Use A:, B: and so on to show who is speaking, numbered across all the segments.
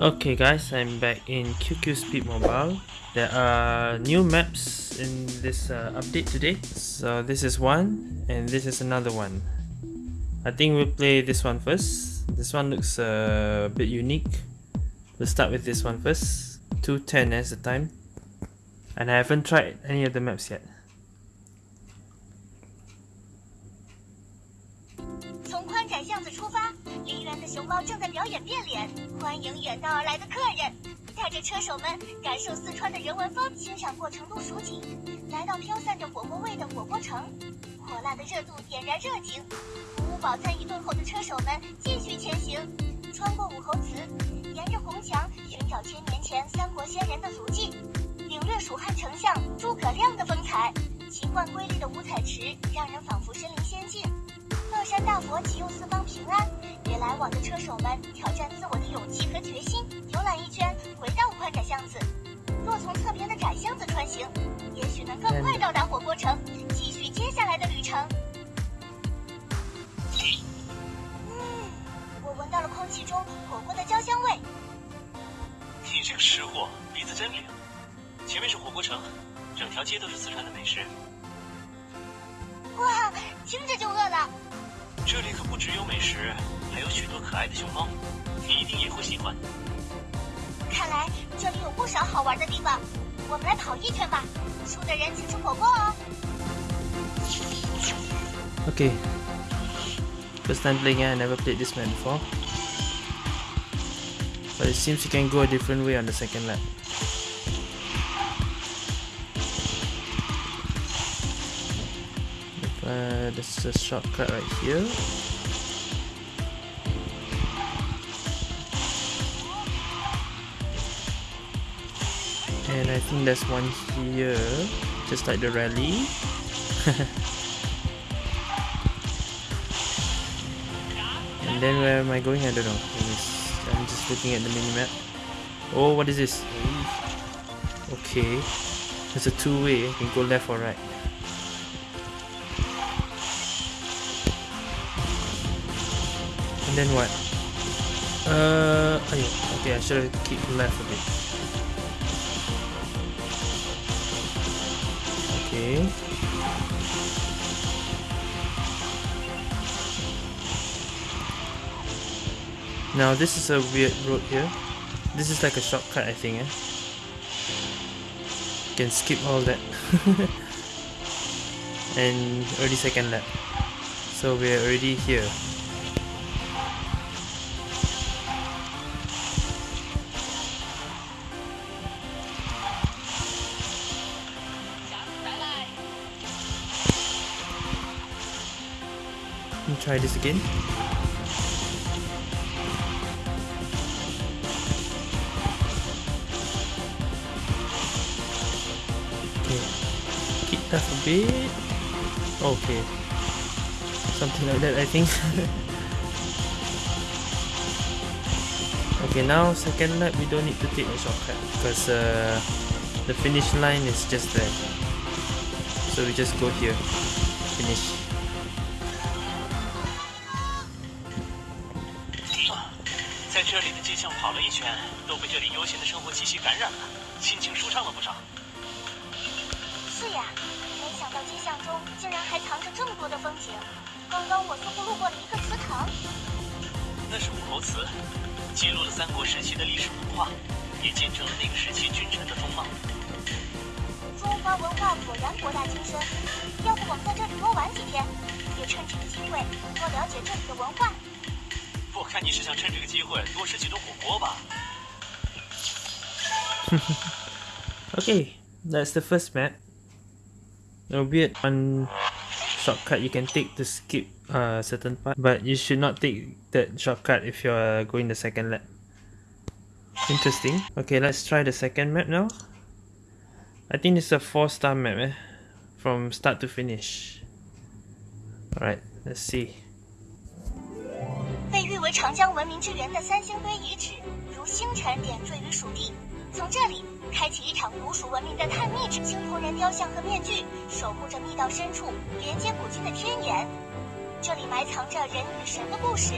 A: Okay guys, I'm back in QQ Speed Mobile. There are new maps in this uh, update today. So this is one and this is another one. I think we'll play this one first. This one looks uh, a bit unique. We'll start with this one first. 210 as the time. And I haven't tried any of the maps yet.
B: 猫正在表演变脸，欢迎远道而来的客人，带着车手们感受四川的人文风，欣赏过成都蜀景，来到飘散着火锅味的火锅城，火辣的热度点燃热情，服务饱餐一顿后的车手们继续前行，穿过武侯祠，沿着红墙寻找千年前三国先人的足迹，领略蜀汉丞相诸葛亮的风采，奇幻瑰丽的五彩池让人仿佛身临乐山大佛祈佑四方平安。也来往的车手们挑战自我的勇气和决心，游览一圈，回到宽窄巷子。若从侧边的窄巷子穿行，也许能更快到达火锅城，继续接下来的旅程。嗯，我闻到了空气中火锅的焦香味。
C: 你这个吃货，鼻子真灵。前面是火锅城，整条街都是四川的美食。
B: 哇。
C: 这里可不只有美食。还有许多可爱的熊猫，你一定也会喜欢。
B: 看来这里有不少好玩的地方，我们来跑一圈吧。输的人请吃火锅哦。
A: Okay, first time playing I never played this man before. But it seems you can go a different way on the second lap. Uh, there's a shortcut right here. And I think there's one here, just like the rally. and then where am I going? I don't know. I'm just looking at the mini-map. Oh, what is this? Okay. There's a two-way. You can go left or right. Then what? Uh, okay, I should have keep left a bit. Okay. Now this is a weird road here. This is like a shortcut I think eh? Can skip all that. and already second lap. So we're already here. Try this again. Okay, keep that a bit. Okay, something like that I think. okay, now second lap we don't need to take a shortcut because uh, the finish line is just there. So we just go here, finish.
C: 这里的街巷跑了一圈，都被这里悠闲的生活气息感染了，心情舒畅了不少。
B: 是呀，没想到街巷中竟然还藏着这么多的风景。刚刚我似乎路过了一个祠堂，
C: 那是武侯祠，记录了三国时期的历史文化，也见证了那个时期君臣的风貌。
B: 中华文化果然博大精深，要不我们在这里多玩几天，也趁这个机会多了解这里的文化。
C: 我看你是想趁这个机会多吃几顿火锅吧。
A: okay, that's the first map. Albeit one shortcut you can take to skip a certain part, but you should not take that shortcut if you're going the second lap. Interesting. Okay, let's try the second map now. I think it's a 4 star map eh? from start to finish. Alright, let's see.
B: 为长江文明之源的三星堆遗址，如星辰点缀于蜀地。从这里开启一场古蜀文明的探秘之青铜人雕像和面具，守护着密道深处连接古今的天眼。这里埋藏着人与神的故事。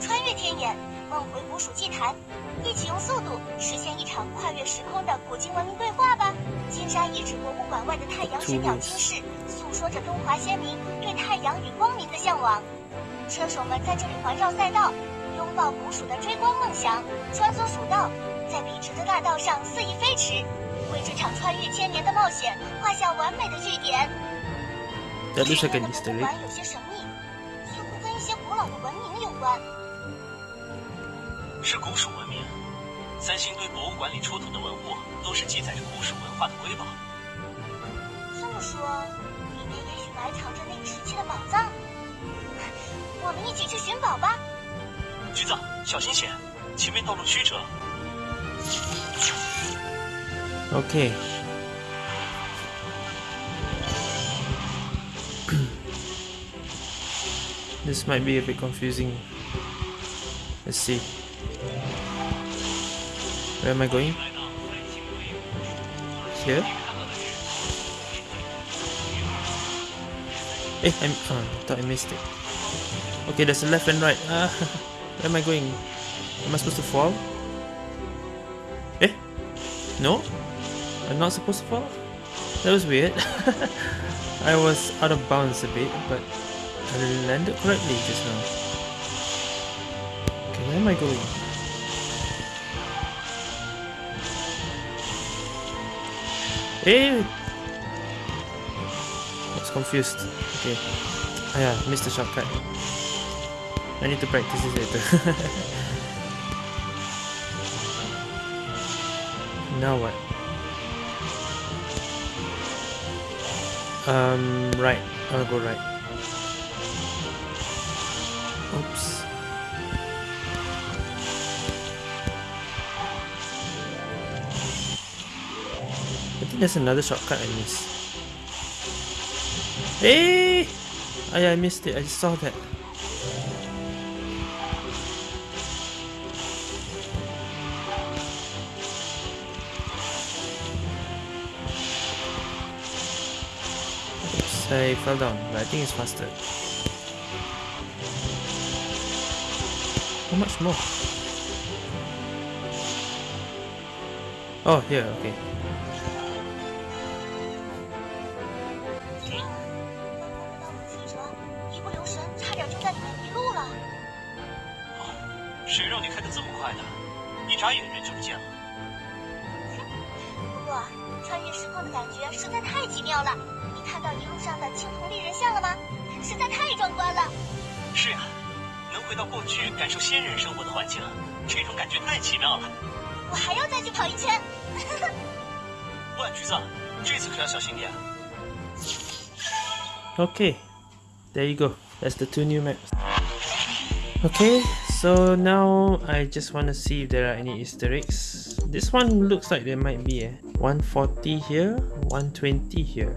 B: 穿越天眼，梦回古蜀祭坛，一起用速度实现一场跨越时空的古今文明对话吧。金山遗址博物馆外的太阳神鸟金饰，诉说着中华先民对太阳与光明的向往。车手们在这里环绕赛道，拥抱古蜀的追光梦想，穿梭蜀道，在笔直的大道上肆意飞驰，为这场穿越千年的冒险画下完美的句点。
A: That looks
B: 去
A: like
B: 年
A: an
B: 的
A: Easter
B: 博物
A: egg.
B: 馆有些神秘，似乎跟一些古老的文明有关。
C: 是古蜀文明。三星堆博物馆里出土的文物，都是记载着古蜀文化的瑰宝。
B: 这么说，里面也许埋藏着那个时期的宝藏。我们一起去寻宝吧。
C: 橘子，小心些，前面道路曲折。
A: Okay. this might be a bit confusing. Let's see. Where am I going? Here? Eh, I'm, uh, I thought I missed it. Okay, there's a left and right. Ah, where am I going? Am I supposed to fall? Eh? No? I'm not supposed to fall? That was weird. I was out of bounds a bit, but I landed correctly just now. Okay, where am I going? Hey! I was confused. Okay. Ah yeah, missed the shortcut. I need to practice this later. now what? Um, right. I'll go right. Oops. I think there's another shortcut I missed. Hey! Oh yeah, I missed it. I saw that. 我摔 down，但 I think is faster. How much more? Oh, yeah, okay.
B: 一不留神，差点就在里面迷路了。
C: 谁让你开这么快的？一眨眼人就不见了。
B: 不过，穿越时空的感觉实在太奇妙了。你看到一路上的青铜立人像了吗？实在太壮观了。
C: 是啊，能回到过去感受先人生活的环境，这种感觉太奇妙了。
B: 我还要再去跑一圈。
C: 喂，橘子，这次可要小心点。
A: Okay, there you go. That's the two new maps. Okay, so now I just want to see if there are any Easter eggs. This one looks like there might be. Eh? 140 here, 120 here.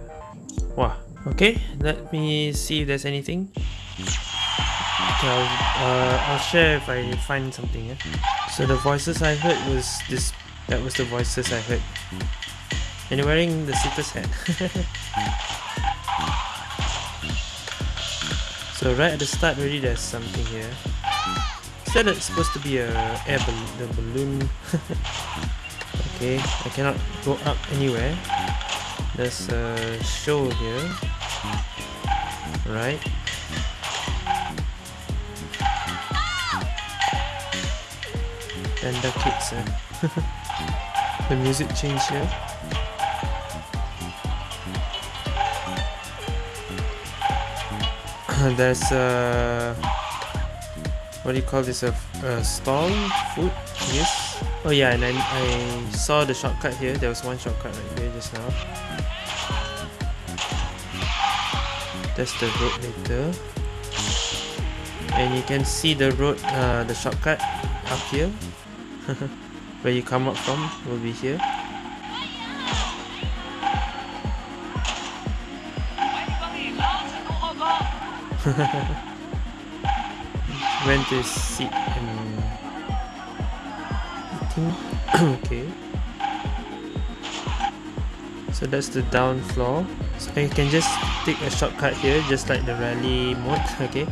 A: Wow. Okay, let me see if there's anything. Okay, I'll, uh, I'll share if I find something. Eh? So the voices I heard was this. That was the voices I heard. And you're wearing the Cetus hat. So right at the start already there's something here. Said it's supposed to be a air bal the balloon. okay, I cannot go up anywhere. A show here. Right. And the kids uh, the music change here. there's a what do you call this a, a stall food yes oh yeah and I, I saw the shortcut here there was one shortcut right here just now that's the road later and you can see the road uh, the shortcut up here. Where you come up from will be here. Went to sit and eating. Okay. So that's the down floor so you can just take a shortcut here just like the rally mode okay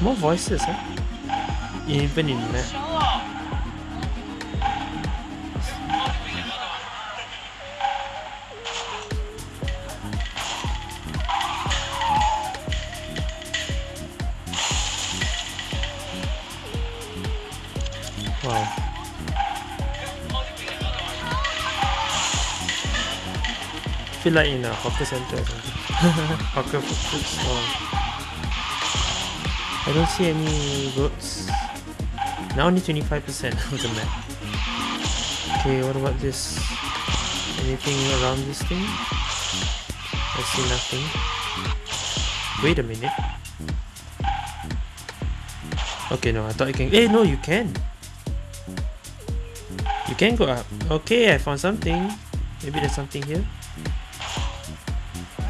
A: more voices huh? even in there. Feel like in a hawker center or something. hawker food stall. I don't see any roads. Now only 25% of the map. Okay, what about this? Anything around this thing? I see nothing. Wait a minute. Okay, no, I thought you can. Eh, no, you can. You can go up. Okay, I found something. Maybe there's something here.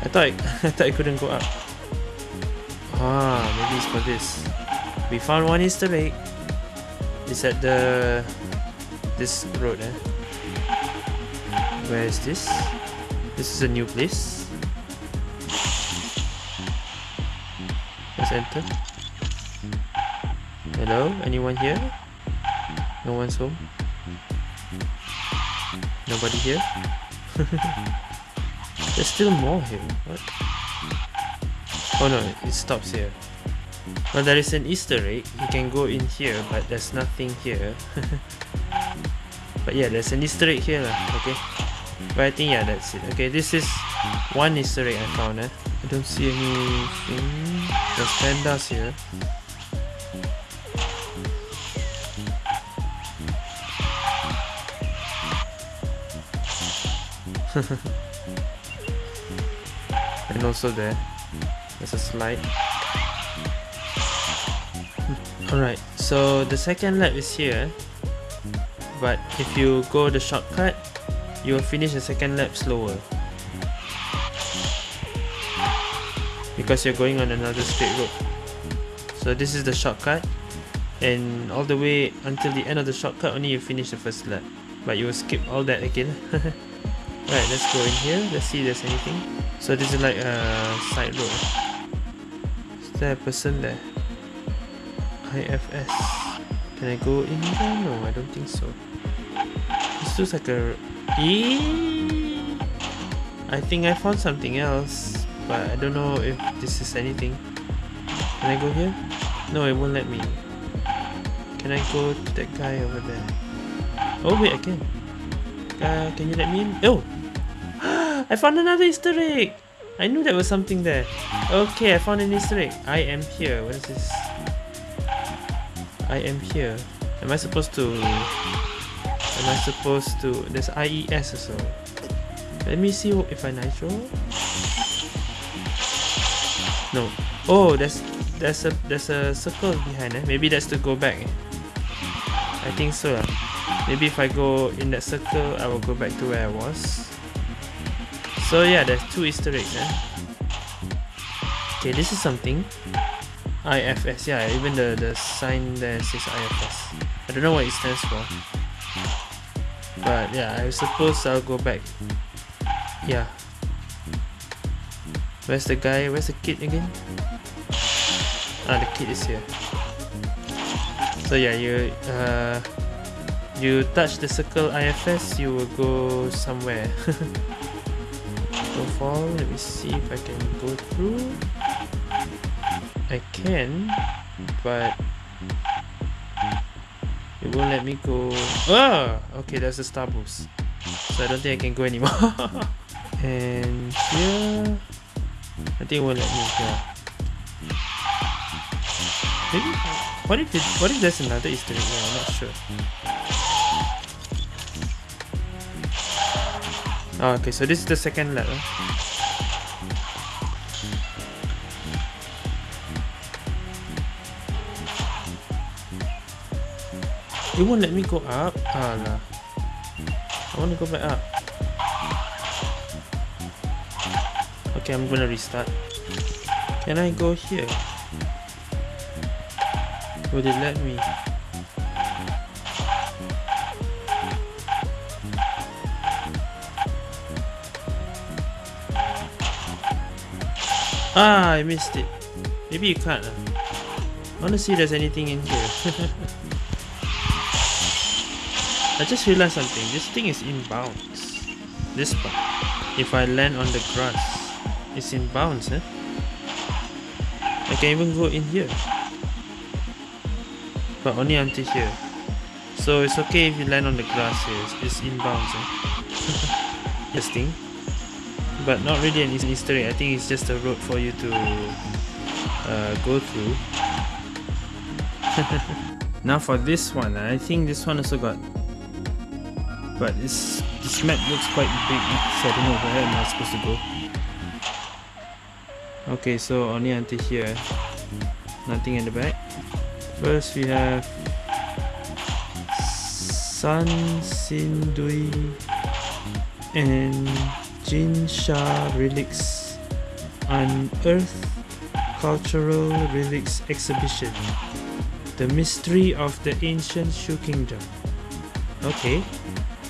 A: I thought I, I thought I couldn't go up. Ah, maybe it's for this. We found one Easter egg. It's at the this road, eh? Where is this? This is a new place. Let's enter. Hello, anyone here? No one's home. Nobody here? There's still more here. What? Oh no, it stops here. Well, there is an Easter egg. You can go in here, but there's nothing here. but yeah, there's an Easter egg here, lah. Okay. But I think yeah, that's it. Okay, this is one Easter egg I found. Eh? I don't see anything. There's pandas here. and also there there's a slide. Alright so the second lap is here. But if you go the shortcut you will finish the second lap slower. Because you're going on another straight road. So this is the shortcut. And all the way until the end of the shortcut only you finish the first lap. But you will skip all that again. Right, let's go in here. Let's see if there's anything. So this is like a side road. Is there a person there? IFS. Can I go in there? No, I don't think so. This looks like a... Eee! I think I found something else. But I don't know if this is anything. Can I go here? No, it won't let me. Can I go to that guy over there? Oh wait, I can. Uh, can you let me in? Oh! I found another Easter egg! I knew there was something there. Okay, I found an Easter egg. I am here. What is this? I am here. Am I supposed to... Am I supposed to... There's IFS also. Let me see if I nitro. No. Oh, there's there's a there's a circle behind eh? Maybe that's to go back. Eh? I think so. Uh. Maybe if I go in that circle, I will go back to where I was. So yeah, there's two Easter eggs. Eh? Okay, this is something. IFS, yeah, even the, the sign there says IFS. I don't know what it stands for. But yeah, I suppose I'll go back. Yeah. Where's the guy? Where's the kid again? Ah, the kid is here. So yeah, you uh, you touch the circle IFS, you will go somewhere. far, let me see if I can go through. I can, but it won't let me go. Ah, okay, there's a star boost, so I don't think I can go anymore. and here, I think it won't let me. Yeah. Maybe. What if it, What if there's another Easter egg? Yeah, I'm not sure. Oh, okay, so this is the second level. Huh? It won't let me go up. Ah, Alah. I want to go back up. Okay, I'm gonna restart. Can I go here? Would it let me? Ah, I missed it. Maybe you can't. Uh. I wanna see if there's anything in here. I just realized something. This thing is in bounds. This part. If I land on the grass, it's in bounds, eh? I can even go in here. But only until here. So it's okay if you land on the grass here. It's, it's in bounds, eh? this thing. But not really an egg. I think it's just a road for you to uh, go through. now for this one, I think this one also got but this this map looks quite big so I don't know where am I supposed to go okay so only until here nothing in the back first we have San Sindui and Jinsha relics unearth cultural relics exhibition the mystery of the ancient Shu kingdom okay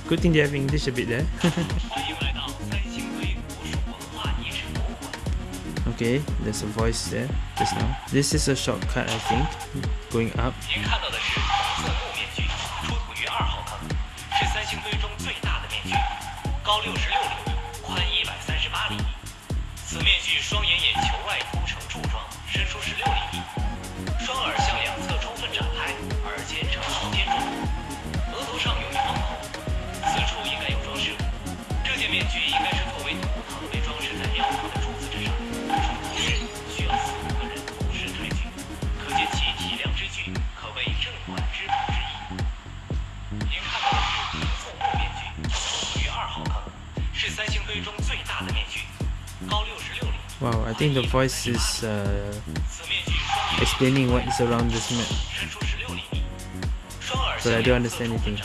A: Good thing they have English a bit there. okay, there's a voice there just now. This is a shortcut, I think, going up. Wow, I think the voice is uh, explaining what is around this map. But I don't understand anything.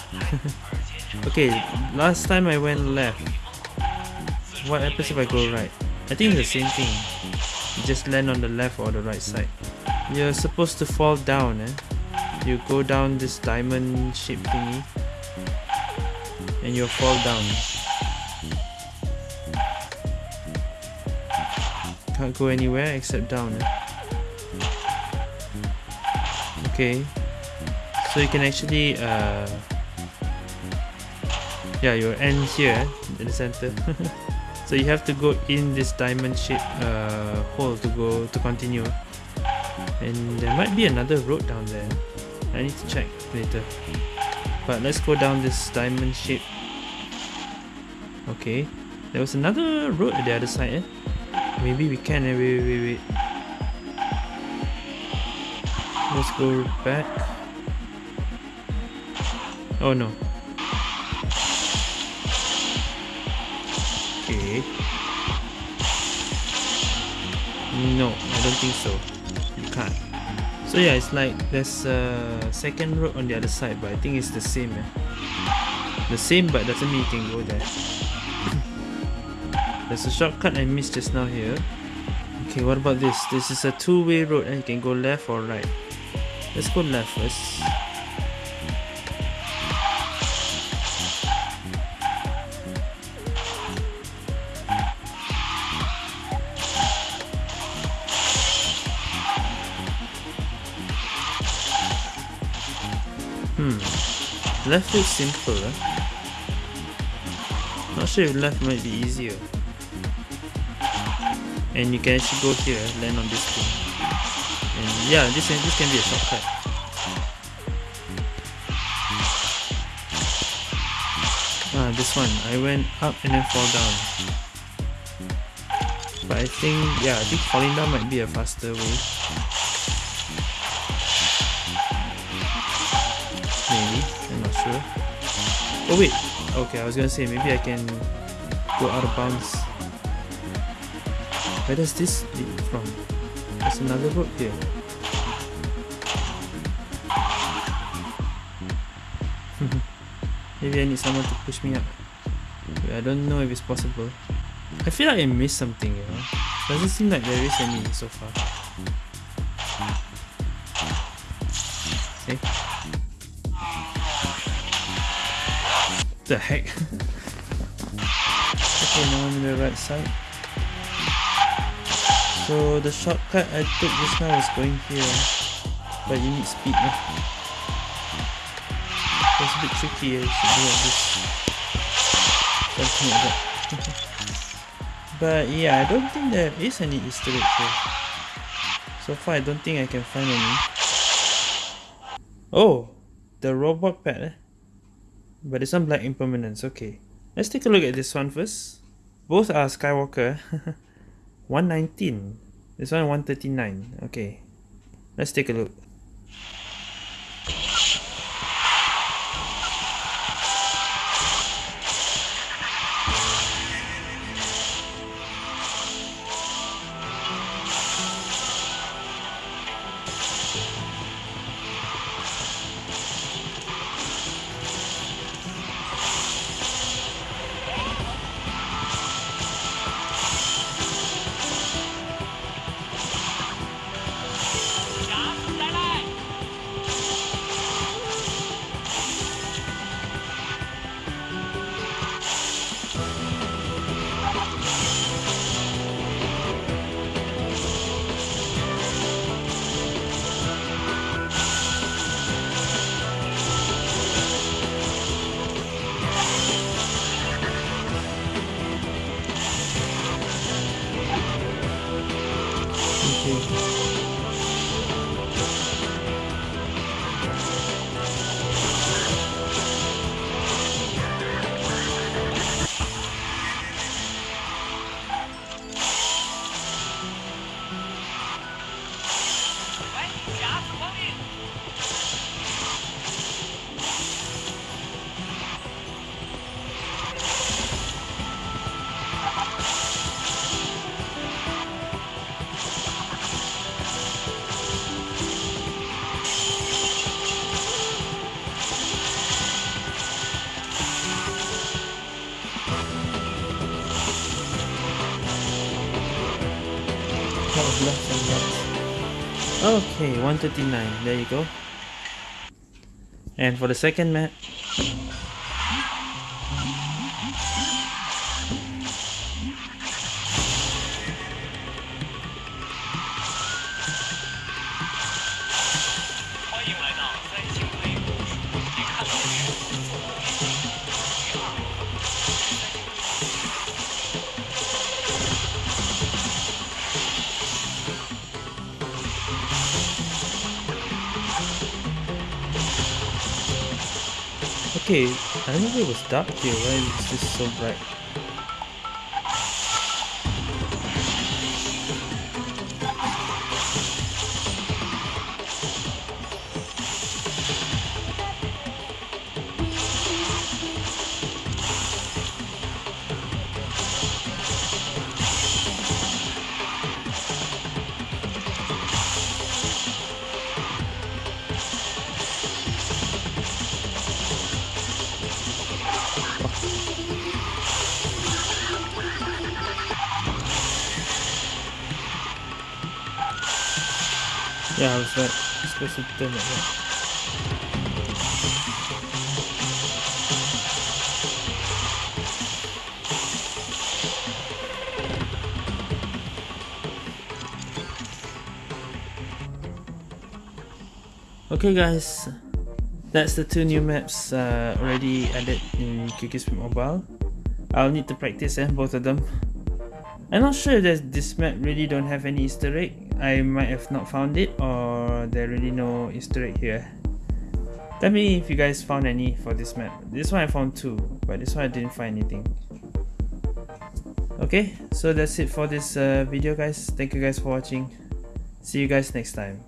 A: okay, last time I went left. What happens if I go right? I think it's the same thing. You just land on the left or the right side. You're supposed to fall down, eh? You go down this diamond shaped thingy and you'll fall down. Can't go anywhere except down. Okay. So you can actually uh yeah you end here in the center. so you have to go in this diamond shaped uh, hole to go to continue. And there might be another road down there. I need to check later. But let's go down this diamond shape. Okay. There was another road at the other side, eh? Maybe we can, eh? Wait, wait, wait. Let's go back. Oh no. Okay. No, I don't think so. You can't. So yeah, it's like there's a second road on the other side, but I think it's the same. Eh? The same, but doesn't mean you can go there. There's a shortcut I missed just now here. Okay, what about this? This is a two-way road and you can go left or right. Let's go left first. Hmm. Left looks simple, eh? Not sure if left might be easier and you can actually go here land on this thing. And yeah this this can be a shortcut. Ah this one. I went up and then fall down. But I think yeah I think falling down might be a faster way. Maybe. I'm not sure. Oh wait. Okay I was gonna say maybe I can go out of bounds where does this lead from? There's another road here. Maybe I need someone to push me up. I don't know if it's possible. I feel like I missed something, you know? Doesn't seem like there is any so far. Okay. The heck? okay, now I'm on the right side. So the shortcut I took just now was going here. But you need speed now. It's a bit tricky eh, to do this. Something like that. but yeah, I don't think there is any Easter egg here. So far, I don't think I can find any. Oh, the robot pet. Eh? But it's on Black Impermanence. Okay, let's take a look at this one first. Both are Skywalker. 119. This one 139. Okay, let's take a look. Okay, 139. There you go. And for the second map, Okay, I remember it was dark here. Why is this so bright? Okay guys, that's the two new maps uh, already added in QQ Mobile. I'll need to practice eh, both of them. I'm not sure that this map really don't have any easter egg. I might have not found it or there really no easter egg here. Tell me if you guys found any for this map. This one I found two, but this one I didn't find anything. Okay, so that's it for this uh, video guys. Thank you guys for watching. See you guys next time.